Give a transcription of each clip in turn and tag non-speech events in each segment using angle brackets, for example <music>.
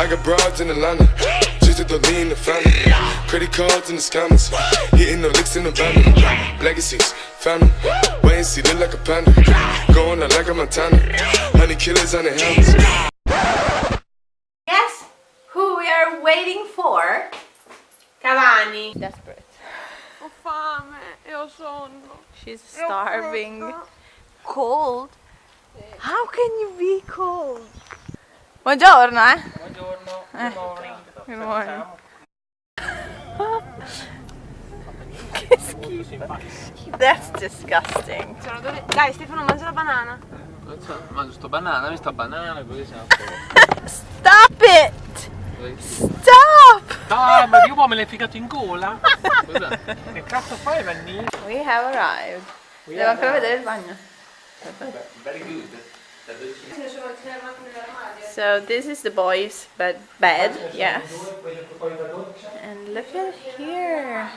I got broads in Atlanta. Just at the lean, the family. Credit cards in the scammers. Hitting the licks in the van. Legacies, family. Wait and see, look like a panda. Going out like a Montana. Honey killers on the helmets. Guess who we are waiting for? Cavani. Desperate. Ho fame e ho. She's starving. Cold. How can you be cold? Buongiorno, eh? Eh. good morning. Good morning. Che schifo. That's disgusting. Sono dove- Dai Stefano mangia la banana. Mangio sto banana, mi sta banana, così siamo <laughs> Stop it! Stop! Ah, ma io me l'hai ficato in gola? Che cazzo fai Vanni? We have arrived. Devo ancora vedere il bagno. Very good. So this is the boys' bed, bed, yes. And look at here.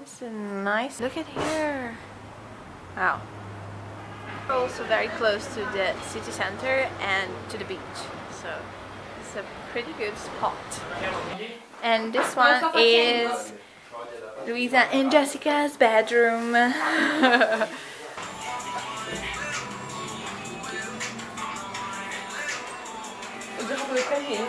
This is nice. Look at here. Wow. We're also very close to the city center and to the beach. So it's a pretty good spot. And this one is Luisa and Jessica's bedroom. <laughs> 他不会开屏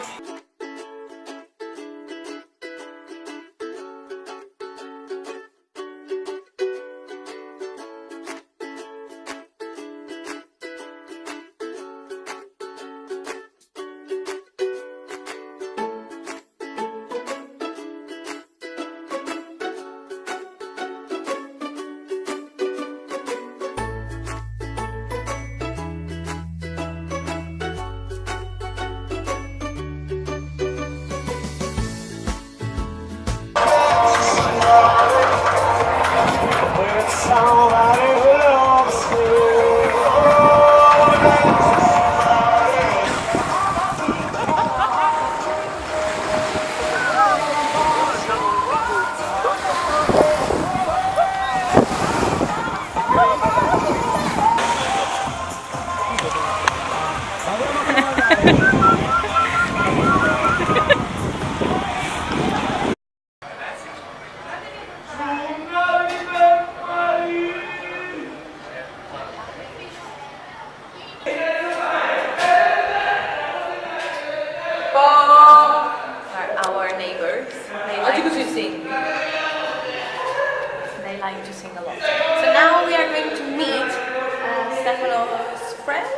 They like to sing a lot. So now we are going to meet uh, Stefano's friends.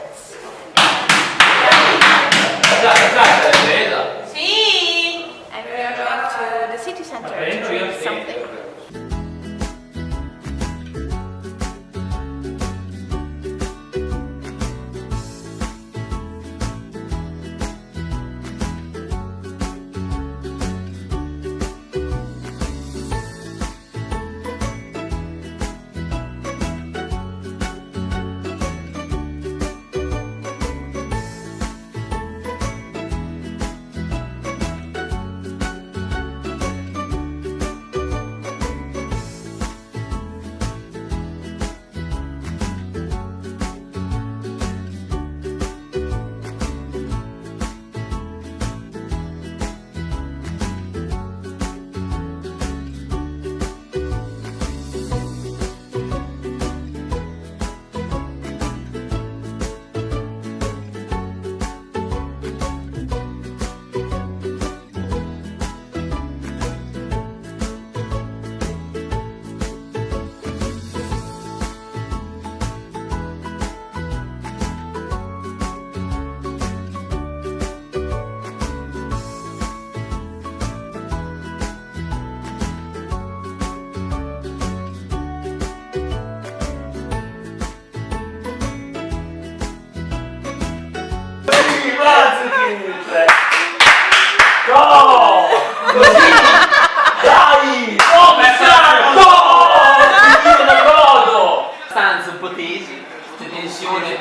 C'è tensione.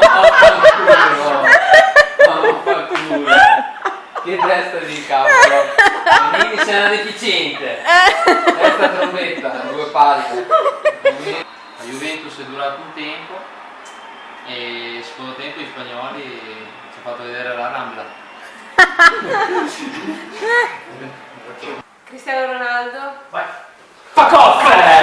No, fanculo. No, fanculo. Che testa di cavolo. Quindi sei una deficiente. Testa trombetta, due palle. La Juventus è durato un tempo e secondo tempo gli spagnoli ci ho fatto vedere la rambla. Cristiano Ronaldo. Fa cosa?